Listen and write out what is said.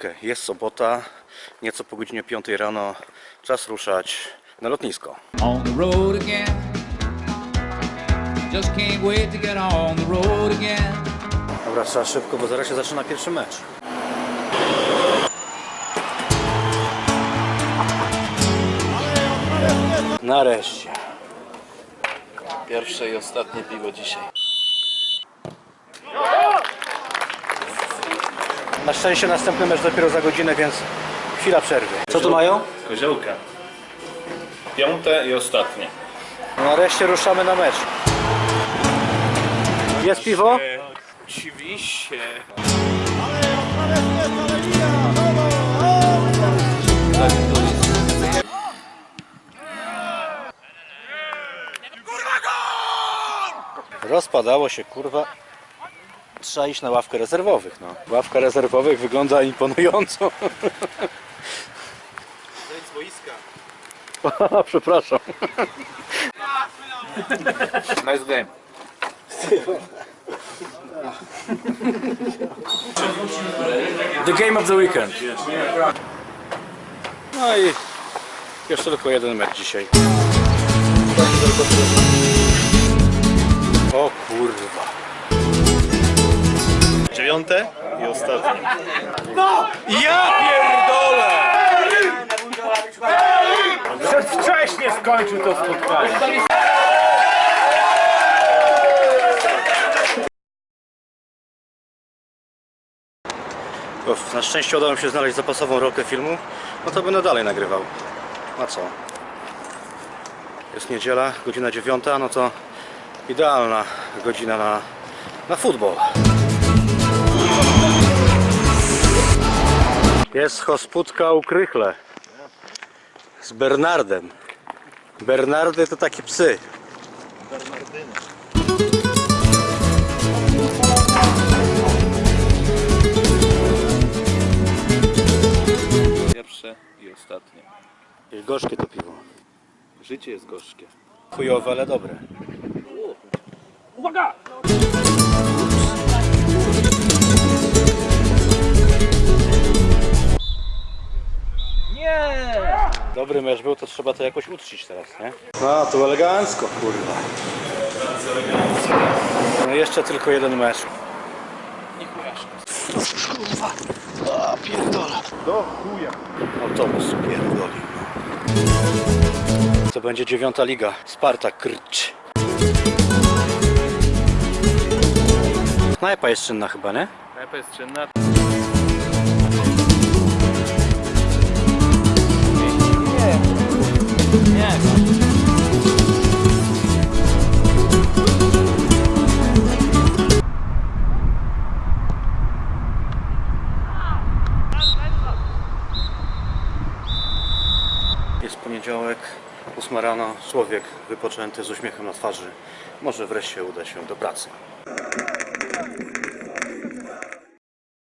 czwórkę. Jest sobota, nieco po godzinie 5 rano. Czas ruszać na lotnisko. on the road again. Just can't wait to get on the road again. Dobra, trzeba szybko, bo zaraz się zaczyna pierwszy mecz. Nareszcie. Pierwsze i ostatnie piwo dzisiaj. Na szczęście następny mecz dopiero za godzinę, więc chwila przerwy. Co tu mają? Koziołka. Piąte i ostatnie. Nareszcie ruszamy na mecz. Jest piwo? Oczywiście. Rozpadało się, kurwa. Trzeba iść na ławkę rezerwowych, no. Ławka rezerwowych wygląda imponująco. Zejdź z boiska. Przepraszam. Nice game. The game of the weekend. No i jeszcze tylko jeden mecz dzisiaj. Dziewiąte i ostatnie. Ja pierdolę! Przedwcześnie skończył to spotkanie. Na szczęście udało mi się znaleźć zapasową rolkę filmu, no to będę dalej nagrywał. A co? Jest niedziela, godzina dziewiąta, no to idealna godzina na, na futbol. Jest hospudka u Krychle z Bernardem. Bernardy to takie psy. Pierwsze i ostatnie. I gorzkie to piwo. Życie jest gorzkie. Chujowe, ale dobre. Dobry mecz był, to trzeba to jakoś uczcić teraz, nie? No, tu elegancko, kurwa. No jeszcze tylko jeden mecz. Kurwa. A, pierdola. Do chuja. Autobus pierdolił. To będzie dziewiąta liga. Spartak Krcz. Knajpa jest czynna chyba, nie? Knajpa jest czynna. Jest poniedziałek, 8 rano, człowiek wypoczęty z uśmiechem na twarzy. Może wreszcie uda się do pracy.